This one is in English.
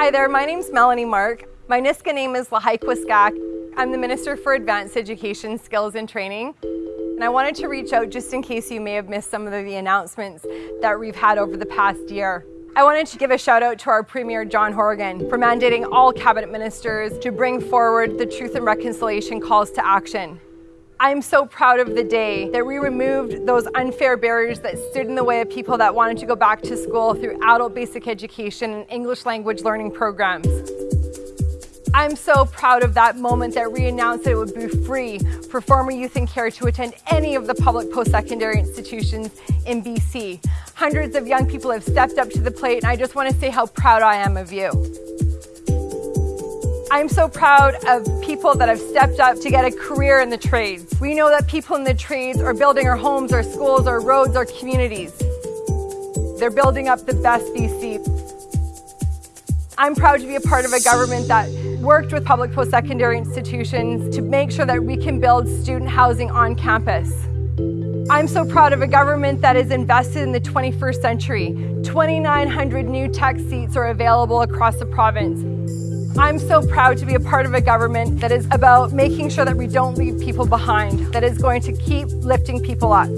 Hi there, my name's Melanie Mark. My Nisga'a name is Lahaikwaskak. I'm the Minister for Advanced Education, Skills and Training. And I wanted to reach out just in case you may have missed some of the announcements that we've had over the past year. I wanted to give a shout out to our Premier John Horgan for mandating all cabinet ministers to bring forward the Truth and Reconciliation calls to action. I'm so proud of the day that we removed those unfair barriers that stood in the way of people that wanted to go back to school through adult basic education and English language learning programs. I'm so proud of that moment that we announced that it would be free for former youth in care to attend any of the public post-secondary institutions in BC. Hundreds of young people have stepped up to the plate and I just want to say how proud I am of you. I'm so proud of people that have stepped up to get a career in the trades. We know that people in the trades are building our homes, our schools, our roads, our communities. They're building up the best BC. I'm proud to be a part of a government that worked with public post-secondary institutions to make sure that we can build student housing on campus. I'm so proud of a government that is invested in the 21st century. 2,900 new tech seats are available across the province. I'm so proud to be a part of a government that is about making sure that we don't leave people behind, that is going to keep lifting people up.